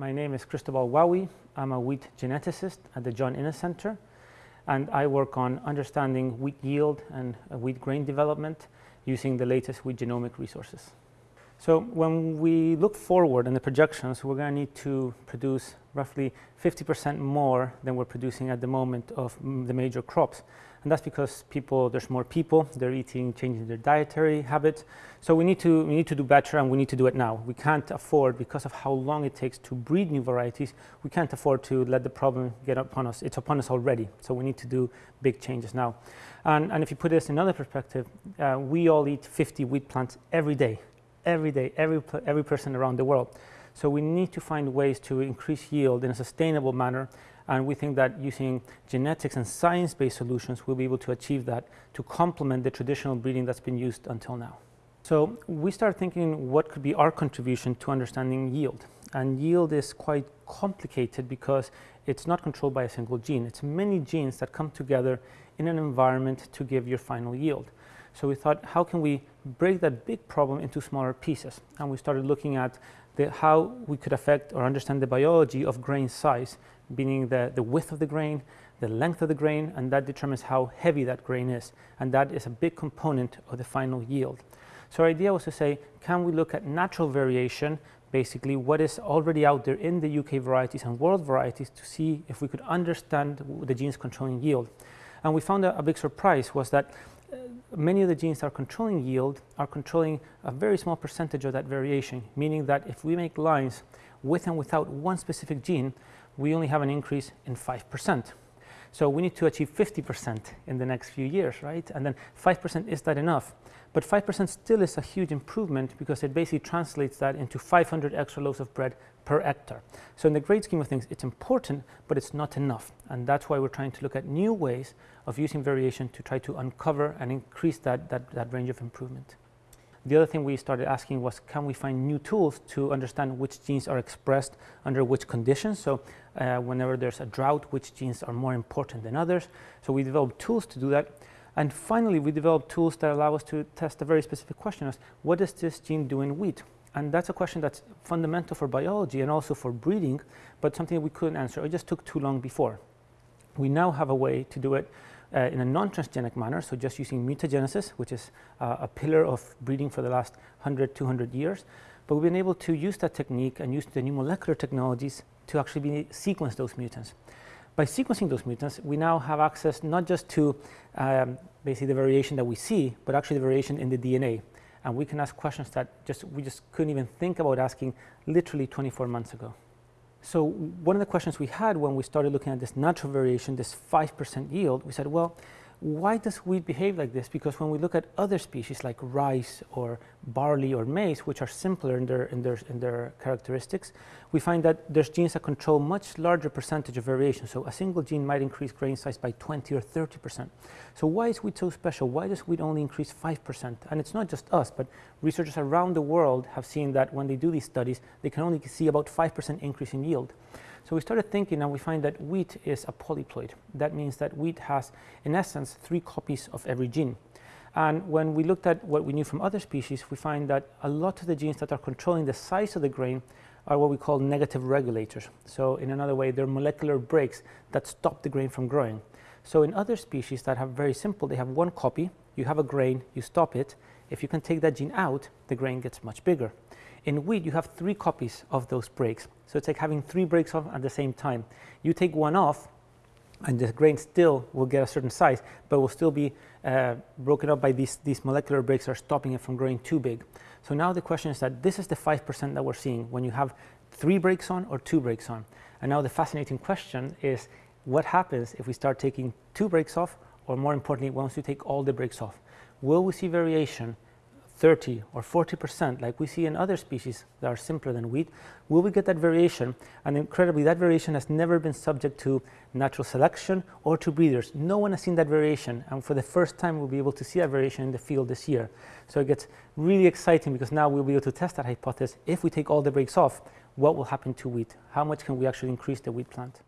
My name is Cristobal Uauy. I'm a wheat geneticist at the John Innes Center, and I work on understanding wheat yield and wheat grain development using the latest wheat genomic resources. So when we look forward in the projections, we're going to need to produce roughly 50% more than we're producing at the moment of the major crops. And that's because people, there's more people, they're eating, changing their dietary habits. So we need, to, we need to do better and we need to do it now. We can't afford, because of how long it takes to breed new varieties, we can't afford to let the problem get upon us. It's upon us already. So we need to do big changes now. And, and if you put this in another perspective, uh, we all eat 50 wheat plants every day every day, every, every person around the world. So we need to find ways to increase yield in a sustainable manner and we think that using genetics and science-based solutions we'll be able to achieve that to complement the traditional breeding that's been used until now. So we started thinking what could be our contribution to understanding yield. And yield is quite complicated because it's not controlled by a single gene. It's many genes that come together in an environment to give your final yield. So we thought, how can we break that big problem into smaller pieces? And we started looking at the, how we could affect or understand the biology of grain size, meaning the, the width of the grain, the length of the grain, and that determines how heavy that grain is. And that is a big component of the final yield. So our idea was to say, can we look at natural variation, basically what is already out there in the UK varieties and world varieties to see if we could understand the genes controlling yield. And we found a, a big surprise was that many of the genes that are controlling yield are controlling a very small percentage of that variation, meaning that if we make lines with and without one specific gene, we only have an increase in 5%. So we need to achieve 50% in the next few years, right? And then 5% is that enough? But 5% still is a huge improvement because it basically translates that into 500 extra loaves of bread per hectare. So in the great scheme of things, it's important, but it's not enough. And that's why we're trying to look at new ways of using variation to try to uncover and increase that, that, that range of improvement. The other thing we started asking was, can we find new tools to understand which genes are expressed under which conditions? So uh, whenever there's a drought, which genes are more important than others? So we developed tools to do that. And finally, we developed tools that allow us to test a very specific question as, what does this gene do in wheat? And that's a question that's fundamental for biology and also for breeding, but something we couldn't answer. It just took too long before. We now have a way to do it uh, in a non-transgenic manner, so just using mutagenesis, which is uh, a pillar of breeding for the last 100, 200 years. But we've been able to use that technique and use the new molecular technologies to actually be, sequence those mutants. By sequencing those mutants, we now have access not just to um, basically the variation that we see, but actually the variation in the DNA. And we can ask questions that just we just couldn't even think about asking literally 24 months ago. So one of the questions we had when we started looking at this natural variation, this 5% yield, we said, well, why does wheat behave like this? Because when we look at other species like rice or barley or maize, which are simpler in their, in their, in their characteristics, we find that there's genes that control much larger percentage of variation. So a single gene might increase grain size by 20 or 30%. So why is wheat so special? Why does wheat only increase 5%? And it's not just us, but researchers around the world have seen that when they do these studies, they can only see about 5% increase in yield. So we started thinking and we find that wheat is a polyploid. That means that wheat has, in essence, three copies of every gene. And when we looked at what we knew from other species, we find that a lot of the genes that are controlling the size of the grain are what we call negative regulators. So in another way, they're molecular brakes that stop the grain from growing. So in other species that have very simple, they have one copy, you have a grain, you stop it. If you can take that gene out, the grain gets much bigger. In wheat, you have three copies of those brakes. So it's like having three brakes off at the same time. You take one off, and the grain still will get a certain size, but will still be uh, broken up by these, these molecular brakes are stopping it from growing too big. So now the question is that this is the 5% that we're seeing when you have three brakes on or two brakes on. And now the fascinating question is what happens if we start taking two brakes off, or more importantly, once you take all the brakes off? Will we see variation 30 or 40% like we see in other species that are simpler than wheat, will we get that variation? And incredibly, that variation has never been subject to natural selection or to breeders. No one has seen that variation, and for the first time, we'll be able to see that variation in the field this year. So it gets really exciting because now we'll be able to test that hypothesis. If we take all the brakes off, what will happen to wheat? How much can we actually increase the wheat plant?